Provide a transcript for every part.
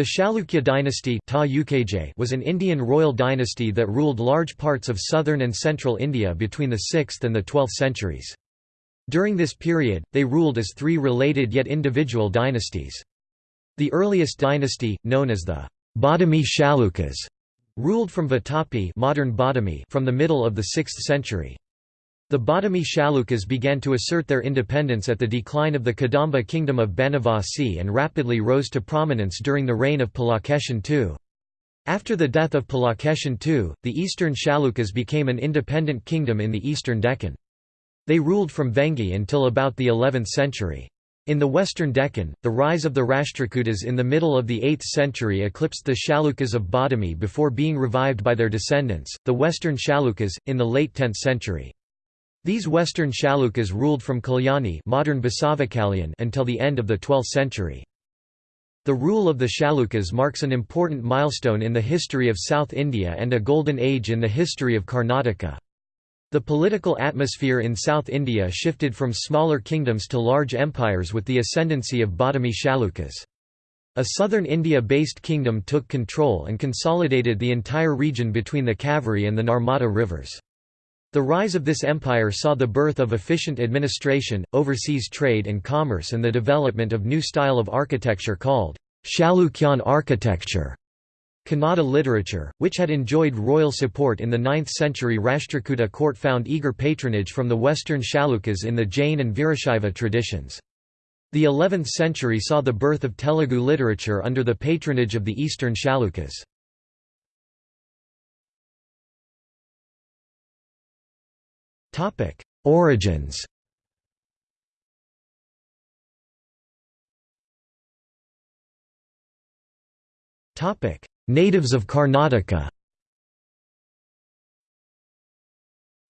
The Chalukya dynasty was an Indian royal dynasty that ruled large parts of southern and central India between the 6th and the 12th centuries. During this period, they ruled as three related yet individual dynasties. The earliest dynasty, known as the Badami Chalukyas, ruled from Vatapi modern Badami from the middle of the 6th century. The Badami Chalukyas began to assert their independence at the decline of the Kadamba kingdom of Banavasi and rapidly rose to prominence during the reign of Pulakeshin II. After the death of Pulakeshin II, the eastern Chalukyas became an independent kingdom in the eastern Deccan. They ruled from Vengi until about the 11th century. In the western Deccan, the rise of the Rashtrakutas in the middle of the 8th century eclipsed the Chalukyas of Badami before being revived by their descendants, the western Chalukyas, in the late 10th century. These western Chalukyas ruled from Kalyani modern until the end of the 12th century. The rule of the Chalukyas marks an important milestone in the history of South India and a golden age in the history of Karnataka. The political atmosphere in South India shifted from smaller kingdoms to large empires with the ascendancy of Badami Chalukyas. A southern India-based kingdom took control and consolidated the entire region between the Kaveri and the Narmada rivers. The rise of this empire saw the birth of efficient administration, overseas trade and commerce and the development of new style of architecture called Chalukyan architecture. Kannada literature, which had enjoyed royal support in the 9th century Rashtrakuta court found eager patronage from the western Chalukyas in the Jain and Virashaiva traditions. The 11th century saw the birth of Telugu literature under the patronage of the eastern Chalukyas. Topic: Origins. Topic: Natives of Karnataka.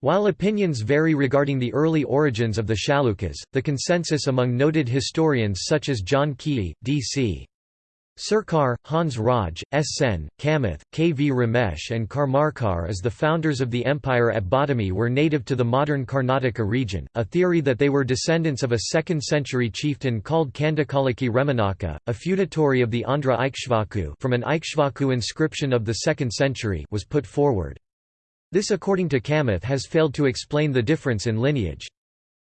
While opinions vary regarding the early origins of the Chalukyas, the consensus among noted historians such as John Keay, D.C. Sarkar, Hans Raj, S. Sen, Kamath, K. V. Ramesh and Karmarkar as the founders of the empire at Badami were native to the modern Karnataka region, a theory that they were descendants of a 2nd-century chieftain called Kandakalaki Remanaka, a feudatory of the Andhra Ikshvaku from an Ikshvaku inscription of the 2nd century was put forward. This according to Kamath has failed to explain the difference in lineage.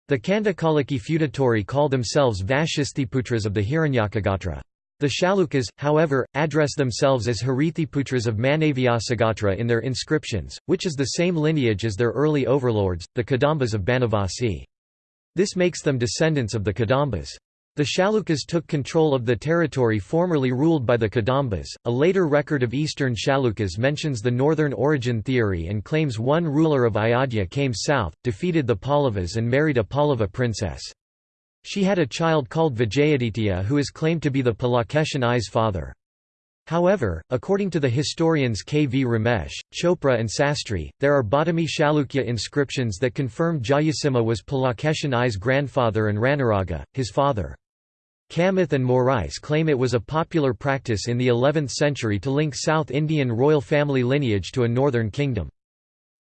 The Kandakalaki feudatory call themselves Vashisthiputras of the Hiranyakagotra. The Chalukyas, however, address themselves as Harithiputras of Manavyasagotra in their inscriptions, which is the same lineage as their early overlords, the Kadambas of Banavasi. This makes them descendants of the Kadambas. The Chalukyas took control of the territory formerly ruled by the Kadambas. A later record of eastern Chalukyas mentions the northern origin theory and claims one ruler of Ayodhya came south, defeated the Pallavas and married a Pallava princess. She had a child called Vijayaditya who is claimed to be the Pulakeshin I's father. However, according to the historians K. V. Ramesh, Chopra and Sastry, there are Badami Chalukya inscriptions that confirm Jayasimha was Pulakeshin I's grandfather and Ranaraga, his father. Kamath and Morais claim it was a popular practice in the 11th century to link South Indian royal family lineage to a northern kingdom.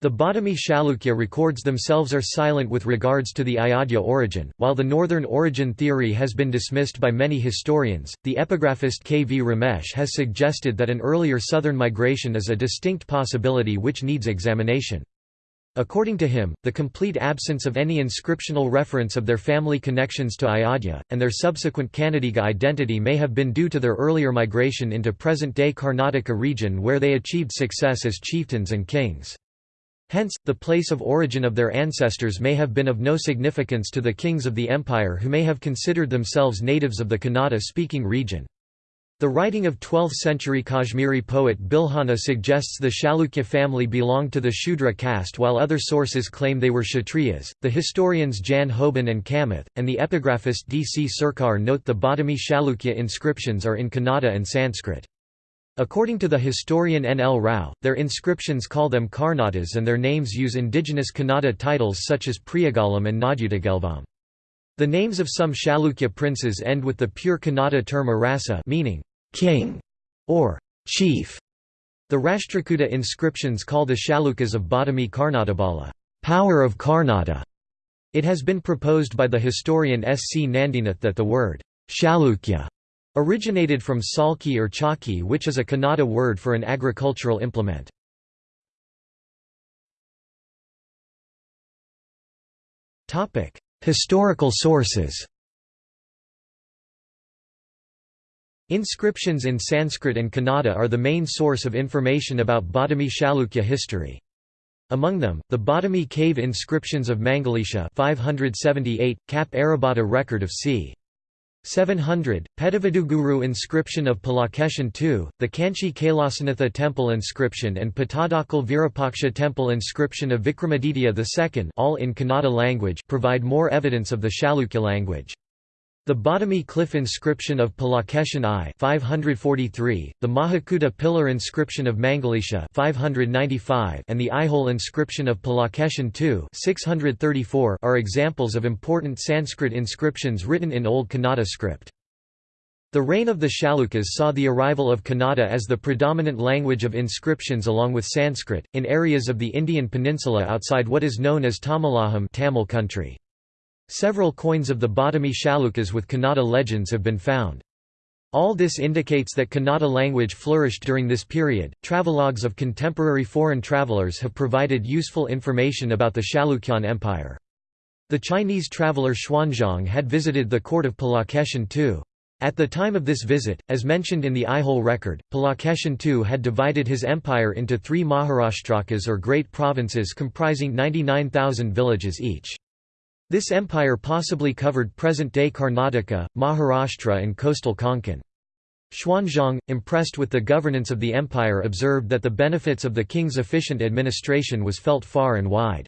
The Badami Chalukya records themselves are silent with regards to the Ayodhya origin. While the northern origin theory has been dismissed by many historians, the epigraphist K. V. Ramesh has suggested that an earlier southern migration is a distinct possibility which needs examination. According to him, the complete absence of any inscriptional reference of their family connections to Ayodhya, and their subsequent Kannadiga identity may have been due to their earlier migration into present-day Karnataka region where they achieved success as chieftains and kings. Hence, the place of origin of their ancestors may have been of no significance to the kings of the empire who may have considered themselves natives of the Kannada-speaking region. The writing of 12th-century Kashmiri poet Bilhana suggests the Chalukya family belonged to the Shudra caste while other sources claim they were Kshatriyas. The historians Jan Houben and Kamath, and the epigraphist D. C. Sarkar note the Badami Chalukya inscriptions are in Kannada and Sanskrit. According to the historian N. L. Rao, their inscriptions call them Karnatas and their names use indigenous Kannada titles such as Priyagalam and Nadyutagelvam. The names of some Chalukya princes end with the pure Kannada term arasa meaning king or chief. The Rashtrakuta inscriptions call the Chalukyas of Badami Karnatabala power of Karnata. It has been proposed by the historian S. C. Nandinath that the word Chalukya Originated from salki or chaki which is a Kannada word for an agricultural implement. Historical sources Inscriptions in Sanskrit and Kannada are the main source of information about Badami Chalukya history. Among them, the Badami cave inscriptions of Mangalisha 578, Kap Arabata record of c. 700, Pedaviduguru inscription of Pulakeshin II, the Kanchi Kailasanatha temple inscription and Pattadakal Virupaksha temple inscription of Vikramaditya II all in Kannada language provide more evidence of the Chalukya language. The Badami cliff inscription of Pulakeshin I 543, the Mahakuta pillar inscription of Mangalisha 595, and the Aihole inscription of Pulakeshin II 634 are examples of important Sanskrit inscriptions written in Old Kannada script. The reign of the Chalukyas saw the arrival of Kannada as the predominant language of inscriptions along with Sanskrit, in areas of the Indian peninsula outside what is known as Tamilaham Tamil country. Several coins of the Badami Chalukyas with Kannada legends have been found. All this indicates that Kannada language flourished during this period. Travelogues of contemporary foreign travelers have provided useful information about the Chalukyan Empire. The Chinese traveler Xuanzang had visited the court of Pulakeshin II. At the time of this visit, as mentioned in the Aihole record, Pulakeshin II had divided his empire into three Maharashtrakas or great provinces comprising 99,000 villages each. This empire possibly covered present-day Karnataka, Maharashtra and coastal Konkan. Xuanzang, impressed with the governance of the empire observed that the benefits of the king's efficient administration was felt far and wide.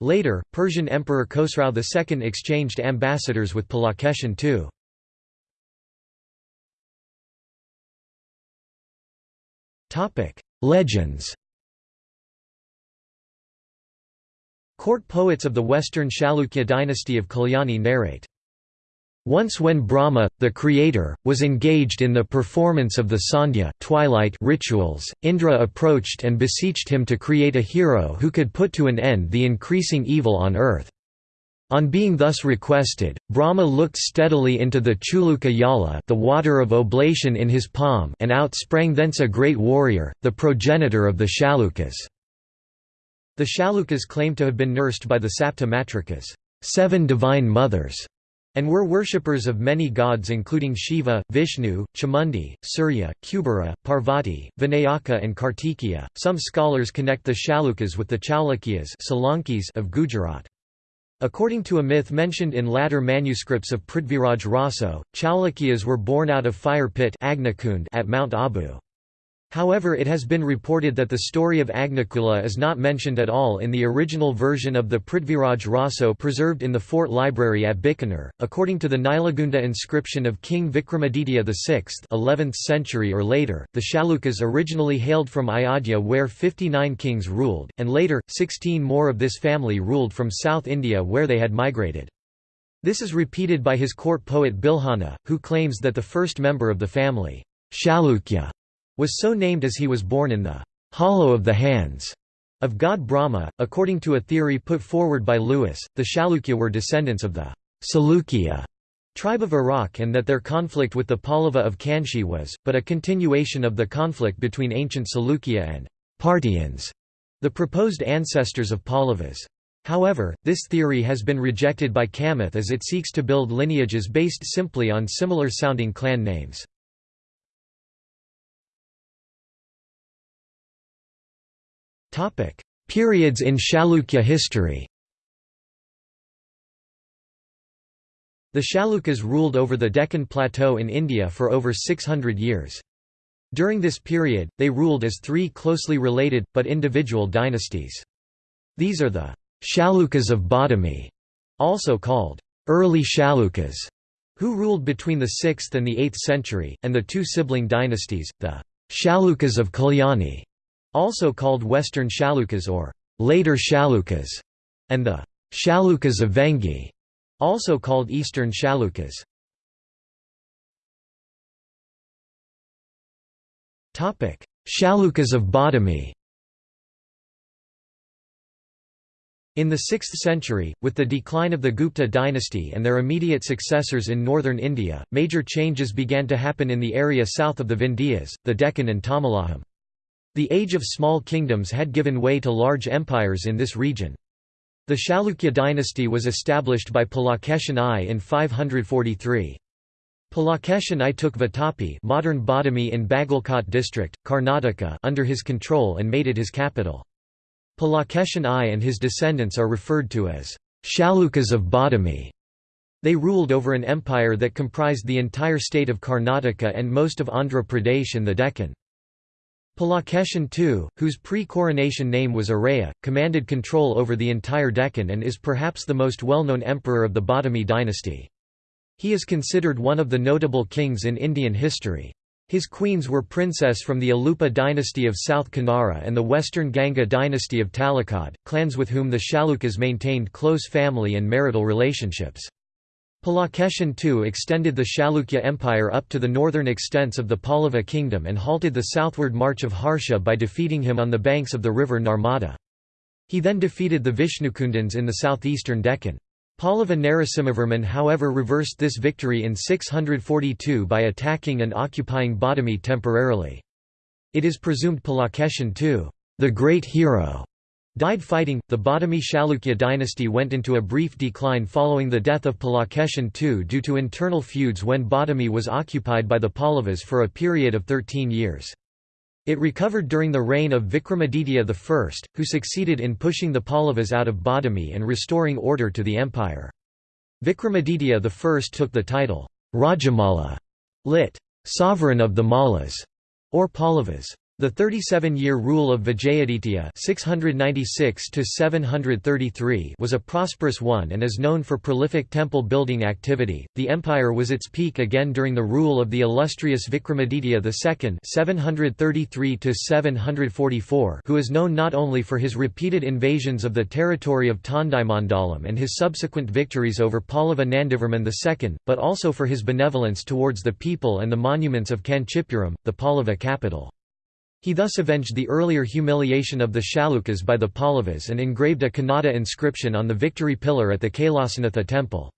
Later, Persian Emperor Khosrau II exchanged ambassadors with Pulakeshin II. Legends Court poets of the western Chalukya dynasty of Kalyani narrate, once when Brahma, the creator, was engaged in the performance of the Sandhya twilight rituals, Indra approached and beseeched him to create a hero who could put to an end the increasing evil on earth. On being thus requested, Brahma looked steadily into the Chuluka Yala the water of oblation in his palm and out sprang thence a great warrior, the progenitor of the Chalukyas. The Chalukyas claim to have been nursed by the Sapta Matrikas seven divine mothers", and were worshippers of many gods including Shiva, Vishnu, Chamundi, Surya, Kubera, Parvati, Vinayaka and Kartikeya. Some scholars connect the Chalukyas with the Chalukyas of Gujarat. According to a myth mentioned in latter manuscripts of Prithviraj Raso, Chalukyas were born out of fire pit at Mount Abu. However it has been reported that the story of Agnikula is not mentioned at all in the original version of the Prithviraj Raso preserved in the fort library at Bikaner. According to the Nilagunda inscription of King Vikramaditya VI 11th century or later, the Chalukyas originally hailed from Ayodhya where 59 kings ruled, and later, 16 more of this family ruled from South India where they had migrated. This is repeated by his court poet Bilhana, who claims that the first member of the family, Chalukya, was so named as he was born in the hollow of the hands of god Brahma. According to a theory put forward by Lewis, the Chalukya were descendants of the Salukya tribe of Iraq and that their conflict with the Pallava of Kanchi was, but a continuation of the conflict between ancient Salukya and Parthians, the proposed ancestors of Pallavas. However, this theory has been rejected by Kamath as it seeks to build lineages based simply on similar sounding clan names. Periods in Chalukya history The Chalukyas ruled over the Deccan Plateau in India for over 600 years. During this period, they ruled as three closely related, but individual dynasties. These are the Chalukyas of Badami, also called early Chalukyas, who ruled between the 6th and the 8th century, and the two sibling dynasties, the Chalukyas of Kalyani, also called Western Chalukyas or later Chalukyas, and the Chalukyas of Vengi, also called Eastern Chalukyas. Chalukyas of Badami In the 6th century, with the decline of the Gupta dynasty and their immediate successors in northern India, major changes began to happen in the area south of the Vindhyas, the Deccan and Tamilaham. The age of small kingdoms had given way to large empires in this region. The Chalukya dynasty was established by Pulakeshin I in 543. Pulakeshin I took Vatapi modern Badami in Bagalkot district, Karnataka under his control and made it his capital. Pulakeshin I and his descendants are referred to as Chalukyas of Badami. They ruled over an empire that comprised the entire state of Karnataka and most of Andhra Pradesh and the Deccan. Pulakeshin II, whose pre-coronation name was Araya, commanded control over the entire Deccan and is perhaps the most well-known emperor of the Badami dynasty. He is considered one of the notable kings in Indian history. His queens were princess from the Alupa dynasty of South Kanara and the western Ganga dynasty of Talakad, clans with whom the Chalukyas maintained close family and marital relationships. Pulakeshin II extended the Chalukya Empire up to the northern extents of the Pallava kingdom and halted the southward march of Harsha by defeating him on the banks of the river Narmada. He then defeated the Vishnukundans in the southeastern Deccan. Pallava Narasimhavarman however reversed this victory in 642 by attacking and occupying Badami temporarily. It is presumed Pulakeshin II, the great hero, Died fighting. The Badami Chalukya dynasty went into a brief decline following the death of Pulakeshin II due to internal feuds when Badami was occupied by the Pallavas for a period of 13 years. It recovered during the reign of Vikramaditya I, who succeeded in pushing the Pallavas out of Badami and restoring order to the empire. Vikramaditya I took the title, Rajamala, lit. Sovereign of the Malas, or Pallavas. The 37-year rule of Vijayaditya (696–733) was a prosperous one and is known for prolific temple building activity. The empire was its peak again during the rule of the illustrious Vikramaditya II (733–744), who is known not only for his repeated invasions of the territory of Tondaimandalam and his subsequent victories over Pallava Nandivarman II, but also for his benevolence towards the people and the monuments of Kanchipuram, the Pallava capital. He thus avenged the earlier humiliation of the Chalukyas by the Pallavas and engraved a Kannada inscription on the victory pillar at the Kailasanatha temple.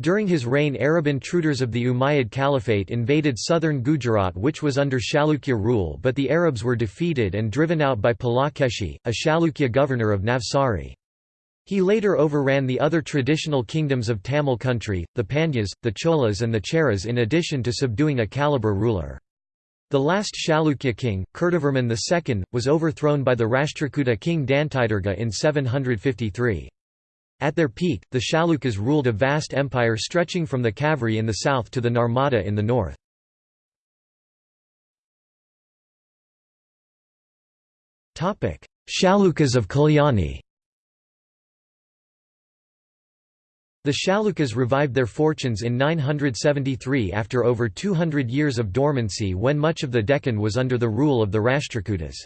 During his reign Arab intruders of the Umayyad Caliphate invaded southern Gujarat which was under Chalukya rule but the Arabs were defeated and driven out by Palakeshi, a Chalukya governor of Navsari. He later overran the other traditional kingdoms of Tamil country, the Pandyas, the Cholas and the Cheras in addition to subduing a Kalabar ruler. The last Chalukya king, Kirtivarman II, was overthrown by the Rashtrakuta king Dantidurga in 753. At their peak, the Chalukyas ruled a vast empire stretching from the Kaveri in the south to the Narmada in the north. Chalukyas of Kalyani The Chalukyas revived their fortunes in 973 after over 200 years of dormancy when much of the Deccan was under the rule of the Rashtrakutas.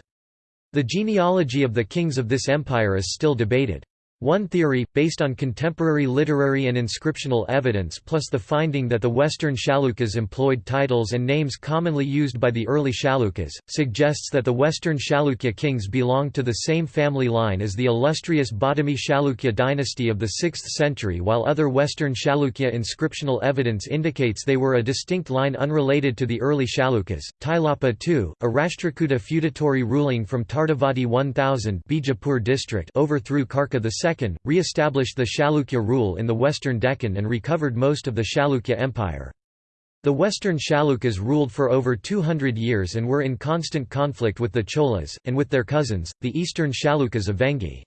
The genealogy of the kings of this empire is still debated. One theory, based on contemporary literary and inscriptional evidence plus the finding that the Western Chalukyas employed titles and names commonly used by the early Chalukyas, suggests that the Western Chalukya kings belonged to the same family line as the illustrious Badami Chalukya dynasty of the 6th century while other Western Chalukya inscriptional evidence indicates they were a distinct line unrelated to the early Chalukyas. Tailapa II, a Rashtrakuta feudatory ruling from Tardavadi 1000 Bijapur district overthrew Karka II re-established the Chalukya rule in the western Deccan and recovered most of the Chalukya Empire. The western Chalukyas ruled for over 200 years and were in constant conflict with the Cholas, and with their cousins, the eastern Chalukyas of Vengi.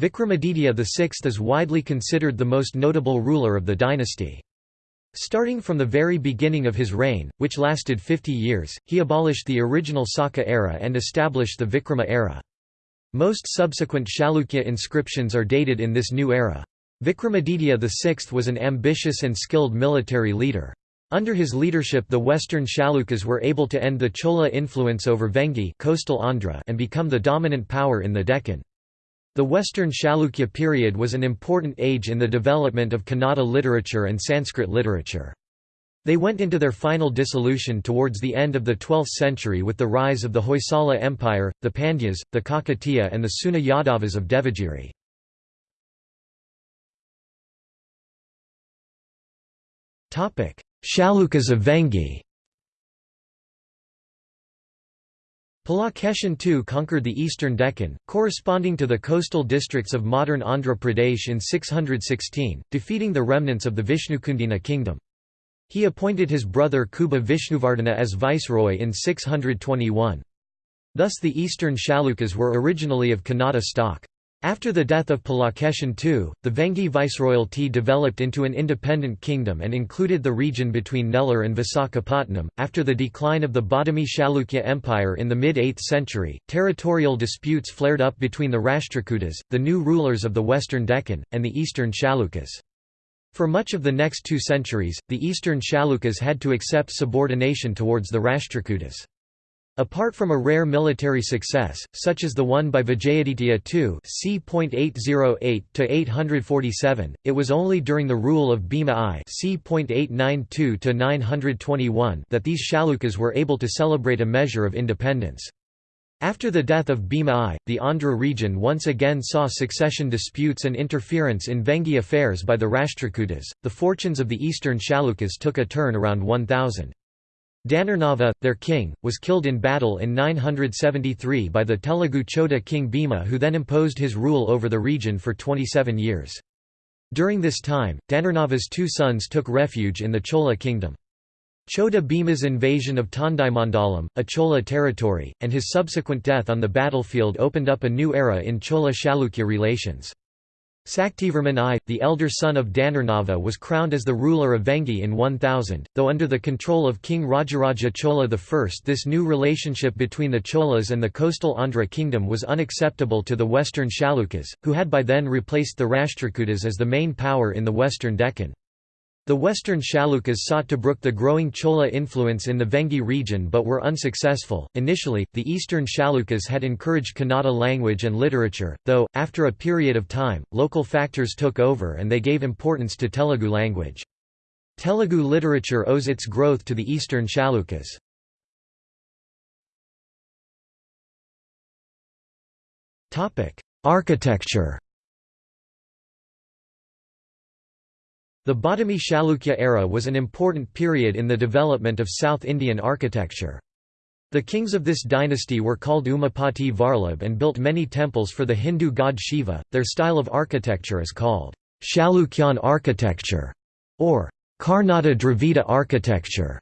Vikramaditya VI is widely considered the most notable ruler of the dynasty. Starting from the very beginning of his reign, which lasted 50 years, he abolished the original Saka era and established the Vikrama era. Most subsequent Chalukya inscriptions are dated in this new era. Vikramaditya VI was an ambitious and skilled military leader. Under his leadership the western Chalukyas were able to end the Chola influence over Vengi coastal Andhra and become the dominant power in the Deccan. The Western Chalukya period was an important age in the development of Kannada literature and Sanskrit literature. They went into their final dissolution towards the end of the 12th century with the rise of the Hoysala Empire, the Pandyas, the Kakatiya and the Seuna Yadavas of Devagiri. Chalukyas of Vengi Pulakeshin II conquered the eastern Deccan, corresponding to the coastal districts of modern Andhra Pradesh in 616, defeating the remnants of the Vishnukundina kingdom. He appointed his brother Kubja Vishnuvardhana as viceroy in 621. Thus the eastern Chalukyas were originally of Kannada stock. After the death of Pulakeshin II, the Vengi viceroyalty developed into an independent kingdom and included the region between Nellore and Visakhapatnam. After the decline of the Badami Chalukya Empire in the mid 8th century, territorial disputes flared up between the Rashtrakutas, the new rulers of the western Deccan, and the eastern Chalukyas. For much of the next two centuries, the eastern Chalukyas had to accept subordination towards the Rashtrakutas. Apart from a rare military success, such as the one by Vijayaditya II c. 808–847, it was only during the rule of Bhima I c. 892–921 that these Chalukyas were able to celebrate a measure of independence. After the death of Bhima I, the Andhra region once again saw succession disputes and interference in Vengi affairs by the Rashtrakutas. The fortunes of the eastern Chalukyas took a turn around 1000. Dhanurnava, their king, was killed in battle in 973 by the Telugu Choda king Bhima who then imposed his rule over the region for 27 years. During this time, Dhanurnava's two sons took refuge in the Chola kingdom. Choda Bhima's invasion of Tondaimandalam, a Chola territory, and his subsequent death on the battlefield opened up a new era in Chola-Chalukya relations. Saktivarman I, the elder son of Dhanurnava was crowned as the ruler of Vengi in 1000, though under the control of King Rajaraja Chola I this new relationship between the Cholas and the coastal Andhra kingdom was unacceptable to the western Chalukyas, who had by then replaced the Rashtrakutas as the main power in the western Deccan. The western Chalukyas sought to brook the growing Chola influence in the Vengi region but were unsuccessful. Initially, the eastern Chalukyas had encouraged Kannada language and literature, though, after a period of time, local factors took over and they gave importance to Telugu language. Telugu literature owes its growth to the eastern Chalukyas. Architecture The Badami Chalukya era was an important period in the development of South Indian architecture. The kings of this dynasty were called Umapati Varlabh and built many temples for the Hindu god Shiva. Their style of architecture is called Chalukyan architecture or Karnata Dravida architecture.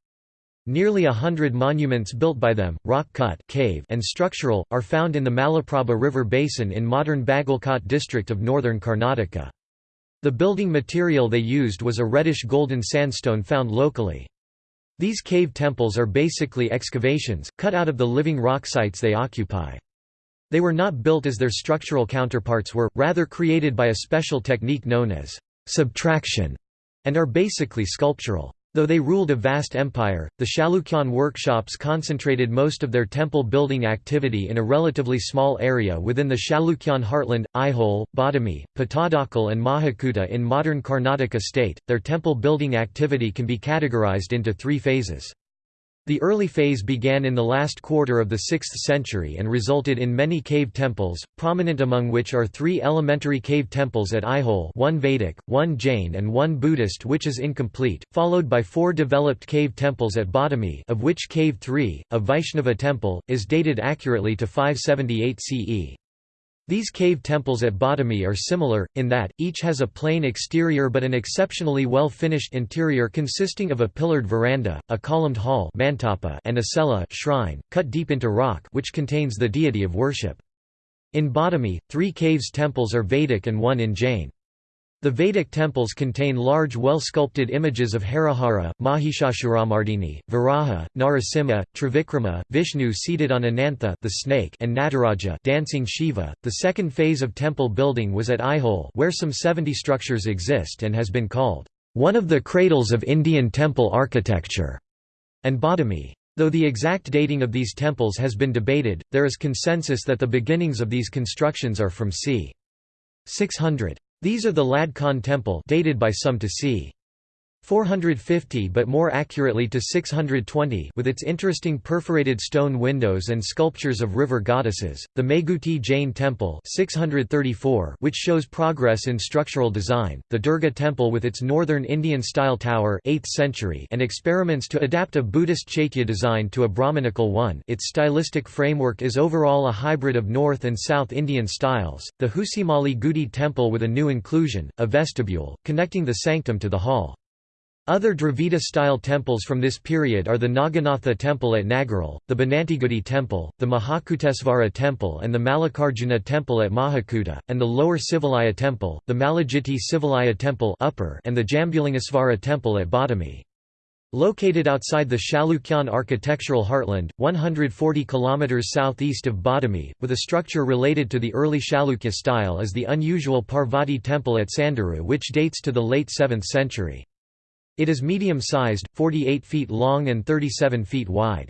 Nearly a hundred monuments built by them, rock-cut cave and structural, are found in the Malaprabha River basin in modern Bagalkot district of northern Karnataka. The building material they used was a reddish-golden sandstone found locally. These cave temples are basically excavations, cut out of the living rock sites they occupy. They were not built as their structural counterparts were, rather created by a special technique known as subtraction, and are basically sculptural. Though they ruled a vast empire, the Chalukyan workshops concentrated most of their temple building activity in a relatively small area within the Chalukyan heartland, Aihole, Badami, Pattadakal, and Mahakuta in modern Karnataka state. Their temple building activity can be categorized into three phases. The early phase began in the last quarter of the 6th century and resulted in many cave temples, prominent among which are three elementary cave temples at Aihole one Vedic, one Jain and one Buddhist which is incomplete, followed by four developed cave temples at Badami of which Cave 3, a Vaishnava temple, is dated accurately to 578 CE. These cave temples at Badami are similar, in that, each has a plain exterior but an exceptionally well-finished interior consisting of a pillared veranda, a columned hall and a cella shrine, cut deep into rock which contains the deity of worship. In Badami, three caves temples are Vedic and one in Jain. The Vedic temples contain large well-sculpted images of Harihara, Mahishasuramardini, Varaha, Narasimha, Trivikrama, Vishnu seated on Anantha the snake and Nataraja dancing Shiva. The second phase of temple building was at Aihole where some 70 structures exist and has been called one of the cradles of Indian temple architecture, and Badami. Though the exact dating of these temples has been debated, there is consensus that the beginnings of these constructions are from c. 600. These are the Lad Khan temple dated by some to c. 450 but more accurately to 620 with its interesting perforated stone windows and sculptures of river goddesses, the Meguti Jain Temple 634 which shows progress in structural design, the Durga Temple with its northern Indian-style tower 8th century and experiments to adapt a Buddhist Chaitya design to a Brahmanical one. Its stylistic framework is overall a hybrid of North and South Indian styles, the Husimali Gudi Temple with a new inclusion, a vestibule, connecting the sanctum to the hall. Other Dravida-style temples from this period are the Naganatha temple at Nagaral, the Banantigudi temple, the Mahakutesvara temple and the Mallikarjuna temple at Mahakuta, and the lower Sivalaya temple, the Malajiti Sivalaya temple upper and the Jambulingasvara temple at Badami. Located outside the Chalukyan architectural heartland, 140 km southeast of Badami, with a structure related to the early Chalukya style is the unusual Parvati temple at Sandaru which dates to the late 7th century. It is medium-sized, 48 feet long and 37 feet wide.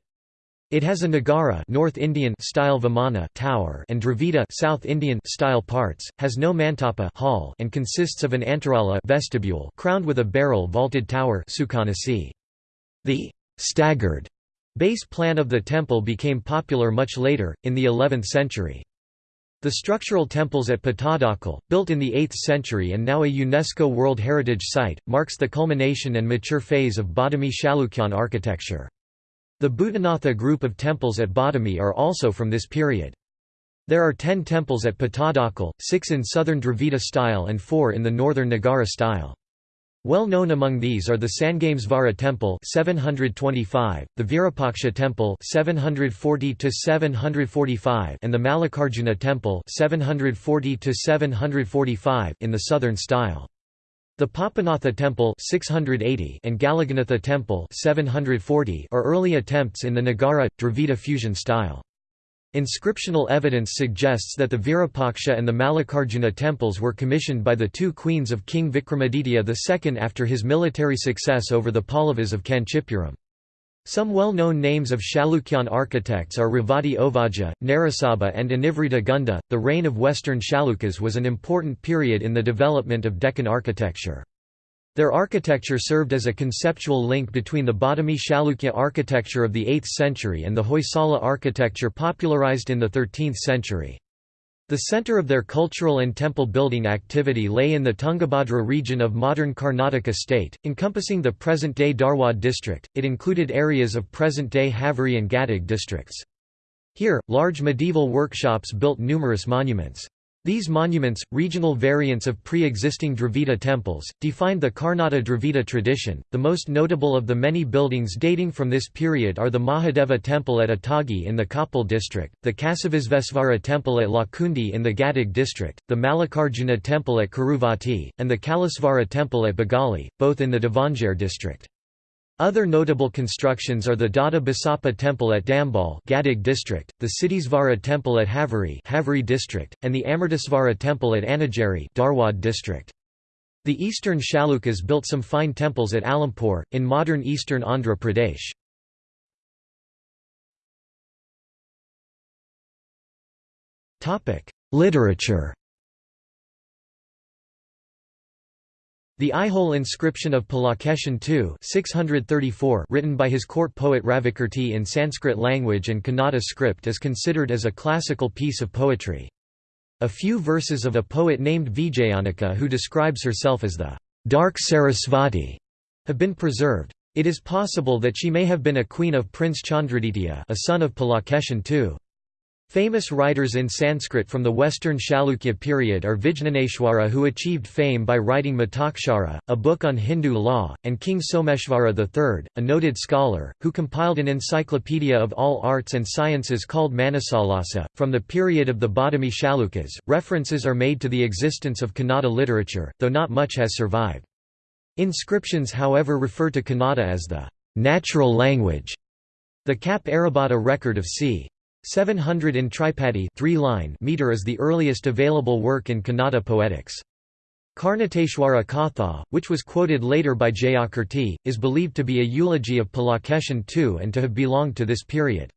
It has a Nagara North Indian style Vimana tower and Dravida South Indian style parts, has no mantapa hall and consists of an antarala vestibule crowned with a barrel vaulted tower. The staggered base plan of the temple became popular much later, in the 11th century. The structural temples at Pattadakal, built in the 8th century and now a UNESCO World Heritage Site, marks the culmination and mature phase of Badami Chalukyan architecture. The Bhutanatha group of temples at Badami are also from this period. There are ten temples at Pattadakal, six in southern Dravida style and four in the northern Nagara style. Well known among these are the Sangamesvara Temple 725, the Virupaksha Temple 740 745 and the Mallikarjuna Temple 740 745 in the southern style. The Papanatha Temple 680 and Galaganatha Temple 740 are early attempts in the Nagara Dravida fusion style. Inscriptional evidence suggests that the Virupaksha and the Mallikarjuna temples were commissioned by the two queens of King Vikramaditya II after his military success over the Pallavas of Kanchipuram. Some well-known names of Chalukyan architects are Revati Ovaja, Narasaba and Anivrita Gunda. The reign of Western Chalukyas was an important period in the development of Deccan architecture. Their architecture served as a conceptual link between the Badami Chalukya architecture of the 8th century and the Hoysala architecture popularized in the 13th century. The center of their cultural and temple building activity lay in the Tungabhadra region of modern Karnataka state, encompassing the present-day Dharwad district. It included areas of present-day Haveri and Gadag districts. Here, large medieval workshops built numerous monuments. These monuments, regional variants of pre-existing Dravida temples, defined the Karnata Dravida tradition. The most notable of the many buildings dating from this period are the Mahadeva temple at Atagi in the Koppal district, the Kasavisvesvara temple at Lakkundi in the Gadag district, the Mallikarjuna temple at Kuruvati, and the Kalasvara temple at Bagali, both in the Davangere district. Other notable constructions are the Dada Basappa temple at Dambal Gadag district, the Siddhisvara temple at Haveri Haveri district, and the Amritasvara temple at Anageri Dharwad district. The eastern Chalukyas built some fine temples at Alampur, in modern eastern Andhra Pradesh. Literature The Aihole inscription of Pulakeshin II 634 written by his court poet Ravikirti in Sanskrit language and Kannada script is considered as a classical piece of poetry. A few verses of a poet named Vijayanaka who describes herself as the dark Sarasvati have been preserved. It is possible that she may have been a queen of Prince Chandraditya a son of Pulakeshin II. Famous writers in Sanskrit from the western Chalukya period are Vijnaneshwara who achieved fame by writing Mitakshara, a book on Hindu law, and King Someshvara III, a noted scholar, who compiled an encyclopedia of all arts and sciences called Manasollasa. From the period of the Badami Chalukyas, references are made to the existence of Kannada literature, though not much has survived. Inscriptions however refer to Kannada as the natural language. The Kap Arabata record of c. 700 in tripadi three line meter is the earliest available work in Kannada poetics. Karnateshwara Katha, which was quoted later by Jayakirti, is believed to be a eulogy of Pulakeshin II and to have belonged to this period.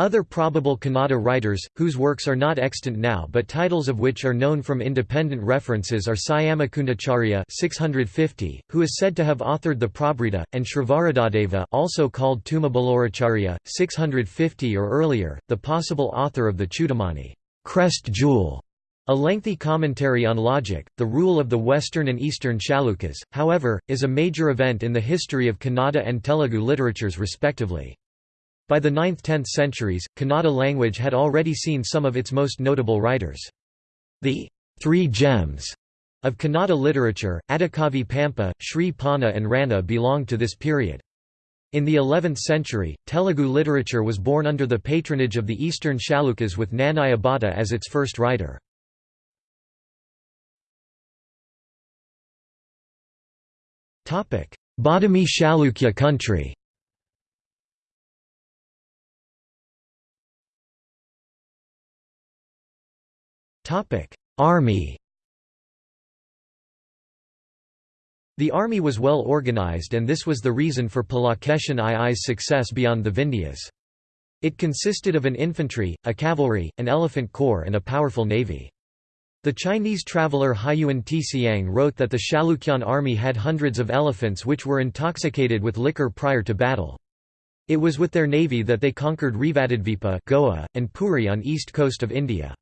Other probable Kannada writers, whose works are not extant now but titles of which are known from independent references are Syamakundacharya 650, who is said to have authored the Prabhrita, and Srivaradadeva also called Tumabaloracharya, 650 or earlier, the possible author of the Chudamani crest jewel", a lengthy commentary on logic. The rule of the Western and Eastern Chalukyas, however, is a major event in the history of Kannada and Telugu literatures respectively. By the 9th–10th centuries, Kannada language had already seen some of its most notable writers. The three gems of Kannada literature, Adikavi Pampa, Sri Ponna and Ranna belong to this period. In the 11th century, Telugu literature was born under the patronage of the Eastern Chalukyas with Nannaya Bhatta as its first writer. Badami Chalukya country Army The army was well organized and this was the reason for Pulakeshin II's success beyond the Vindhyas. It consisted of an infantry, a cavalry, an elephant corps and a powerful navy. The Chinese traveller Hiuen Tsiang wrote that the Chalukyan army had hundreds of elephants which were intoxicated with liquor prior to battle. It was with their navy that they conquered Revadadvipa Goa, and Puri on east coast of India.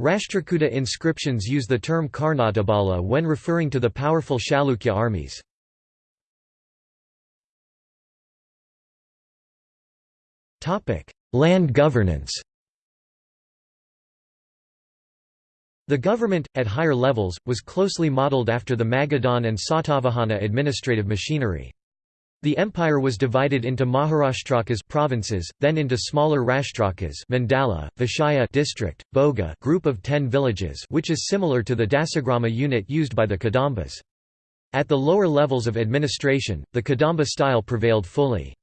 Rashtrakuta inscriptions use the term Karnatabala when referring to the powerful Chalukya armies. Land governance The government, at higher levels, was closely modelled after the Magadhan and Satavahana administrative machinery. The empire was divided into Maharashtrakas provinces, then into smaller Rashtrakas Mandala, Vishaya district, Boga group of 10 villages which is similar to the Dasagrama unit used by the Kadambas. At the lower levels of administration, the Kadamba style prevailed fully.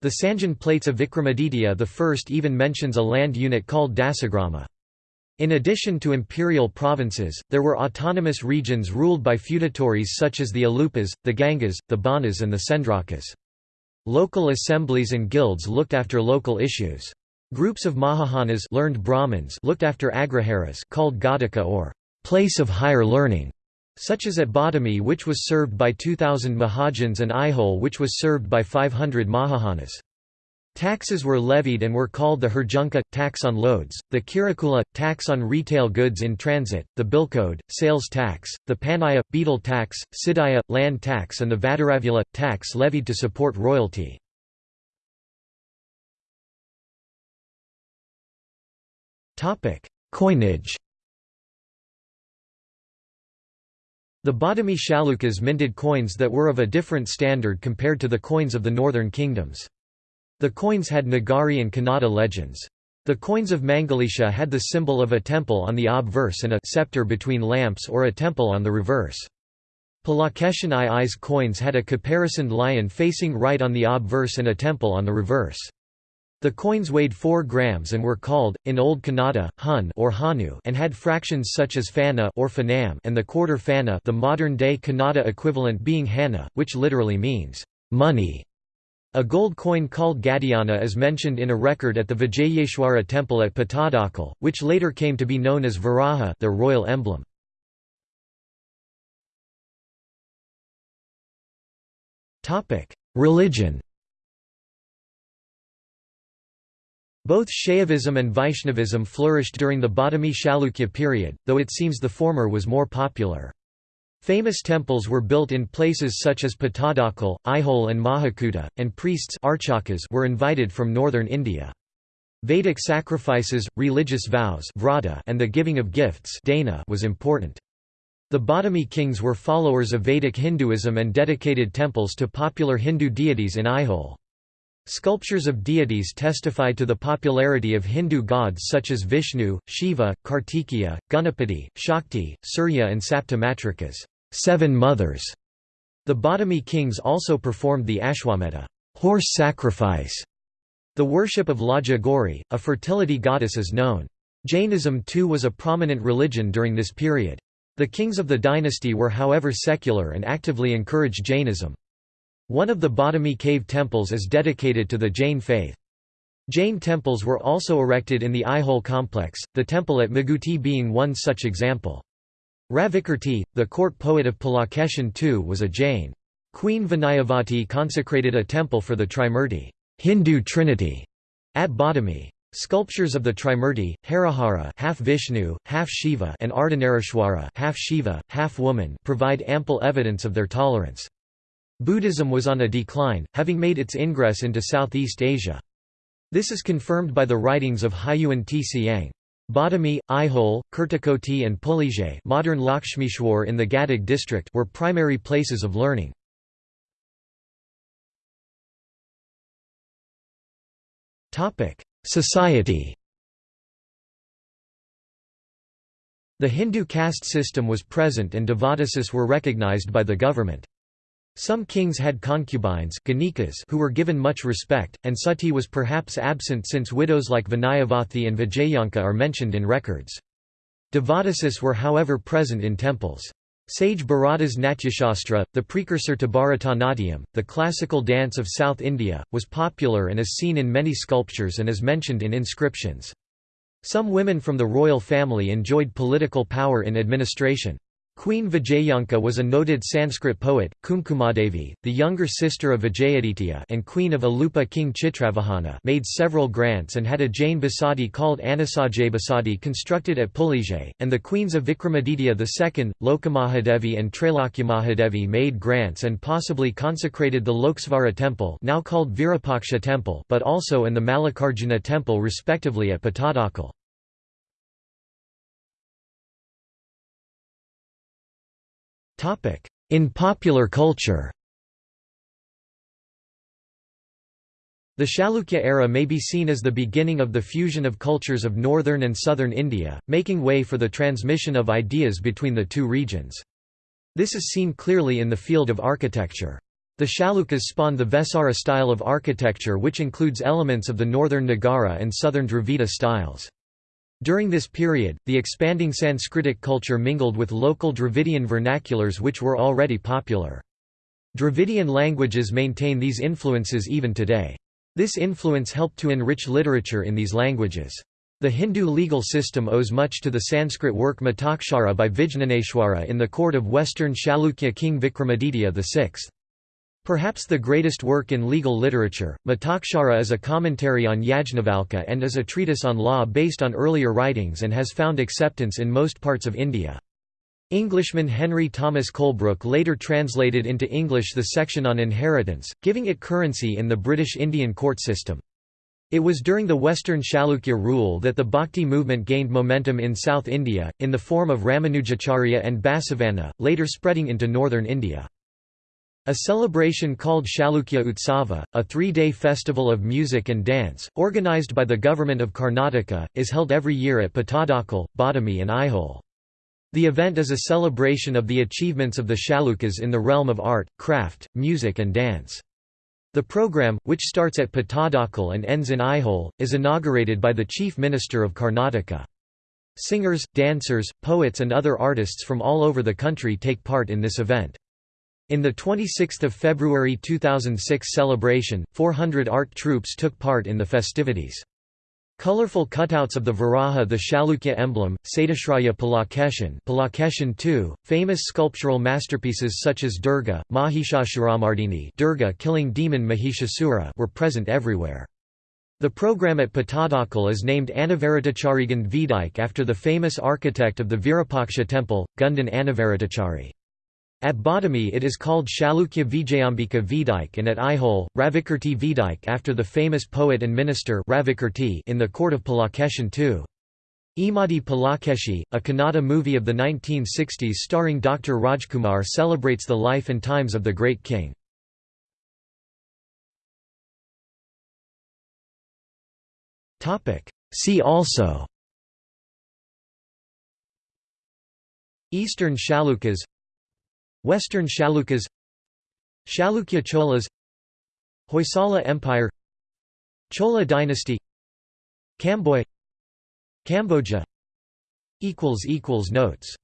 The Sanjan plates of Vikramaditya I even mentions a land unit called Dasagrama. In addition to imperial provinces, there were autonomous regions ruled by feudatories such as the Alupas, the Gangas, the Banas and the Sendrakas. Local assemblies and guilds looked after local issues. Groups of Mahajanas learned Brahmins looked after agraharas called Ghataka or place of higher learning, such as at Badami which was served by 2,000 Mahajans and Aihole which was served by 500 Mahajanas. Taxes were levied and were called the Herjunka, tax on loads, the Kirakula, tax on retail goods in transit, the Bilcode, sales tax, the Panaya, betel tax, Sidaya, land tax and the Vadaravula, tax levied to support royalty. Coinage The Badami Chalukyas minted coins that were of a different standard compared to the coins of the northern kingdoms. The coins had Nagari and Kannada legends. The coins of Mangalisha had the symbol of a temple on the obverse and a scepter between lamps or a temple on the reverse. Pulakeshin II's coins had a caparisoned lion facing right on the obverse and a temple on the reverse. The coins weighed 4 grams and were called, in Old Kannada, hun or hanu and had fractions such as fana or fanam and the quarter fana the modern-day Kannada equivalent being hana, which literally means, money. A gold coin called Gadiyana is mentioned in a record at the Vijayeshwara temple at Pattadakal, which later came to be known as Varaha their royal emblem. Religion Both Shaivism and Vaishnavism flourished during the Badami Chalukya period, though it seems the former was more popular. Famous temples were built in places such as Pattadakal, Aihole and Mahakuta, and priests were invited from northern India. Vedic sacrifices, religious vows and the giving of gifts was important. The Badami kings were followers of Vedic Hinduism and dedicated temples to popular Hindu deities in Aihole. Sculptures of deities testify to the popularity of Hindu gods such as Vishnu, Shiva, Kartikeya, Ganapati, Shakti, Surya and Saptamatrikas seven mothers". The Badami kings also performed the Ashwamedha horse sacrifice". The worship of Laja Gauri, a fertility goddess is known. Jainism too was a prominent religion during this period. The kings of the dynasty were however secular and actively encouraged Jainism. One of the Badami cave temples is dedicated to the Jain faith. Jain temples were also erected in the Aihole complex, the temple at Meguti being one such example. Ravikirti, the court poet of Pulakeshin II was a Jain. Queen Vinayavati consecrated a temple for the Trimurti Hindu Trinity at Badami. Sculptures of the Trimurti, Harihara half Vishnu, half Shiva and Ardhanarishwara half Shiva, half woman provide ample evidence of their tolerance. Buddhism was on a decline, having made its ingress into Southeast Asia. This is confirmed by the writings of Hiuen Tsiang. Badami, Aihole, Kurtakoti and Pulije modern Lakshmishwar in the Gadag district were primary places of learning. Society The Hindu caste system was present and devadasis were recognized by the government. Some kings had concubines who were given much respect, and sati was perhaps absent since widows like Vinayavati and Vijayanka are mentioned in records. Devadasis were however present in temples. Sage Bharata's Natyashastra, the precursor to Bharatanatyam, the classical dance of South India, was popular and is seen in many sculptures and is mentioned in inscriptions. Some women from the royal family enjoyed political power in administration. Queen Vijayanka was a noted Sanskrit poet, Kumkumadevi, the younger sister of Vijayaditya and queen of Alupa king Chitravahana made several grants and had a Jain basadi called Anesajje basadi constructed at Pulije, and the queens of Vikramaditya II, Lokamahadevi and Trailokyamahadevi made grants and possibly consecrated the Lokesvara temple now called Virupaksha temple but also and the Mallikarjuna temple respectively at Pattadakal. In popular culture The Chalukya era may be seen as the beginning of the fusion of cultures of northern and southern India, making way for the transmission of ideas between the two regions. This is seen clearly in the field of architecture. The Chalukyas spawned the Vesara style of architecture which includes elements of the northern Nagara and southern Dravida styles. During this period, the expanding Sanskritic culture mingled with local Dravidian vernaculars which were already popular. Dravidian languages maintain these influences even today. This influence helped to enrich literature in these languages. The Hindu legal system owes much to the Sanskrit work Mitakshara by Vijnaneshwara in the court of western Chalukya king Vikramaditya VI. Perhaps the greatest work in legal literature, Mitakshara is a commentary on Yajnavalkya and is a treatise on law based on earlier writings and has found acceptance in most parts of India. Englishman Henry Thomas Colebrooke later translated into English the section on inheritance, giving it currency in the British Indian court system. It was during the Western Chalukya rule that the Bhakti movement gained momentum in South India, in the form of Ramanujacharya and Basavanna, later spreading into northern India. A celebration called Chalukya Utsava, a three-day festival of music and dance, organized by the government of Karnataka, is held every year at Pattadakal, Badami and Aihole. The event is a celebration of the achievements of the Chalukyas in the realm of art, craft, music and dance. The program, which starts at Pattadakal and ends in Aihole, is inaugurated by the Chief Minister of Karnataka. Singers, dancers, poets and other artists from all over the country take part in this event. In the 26 February 2006 celebration, 400 art troupes took part in the festivities. Colorful cutouts of the Varaha the Chalukya emblem, Satyashraya Pulakeshin Pulakeshin II, famous sculptural masterpieces such as Durga, Mahishasuramardini Durga killing demon Mahishasura were present everywhere. The program at Pattadakal is named Anavaratacharigan Vidike after the famous architect of the Virupaksha temple, Gundan Anavaratachari. At Badami it is called Chalukya Vijayambika Vidike and at Aihole, Ravikirti Vidike after the famous poet and minister Ravikirti in the court of Pulakeshin II. Immadi Pulakeshi, a Kannada movie of the 1960s starring Dr. Rajkumar celebrates the life and times of the great king. See also Eastern Chalukyas Western Chalukyas Chalukya Cholas Hoysala Empire Chola dynasty Kamboy Cambodia. Notes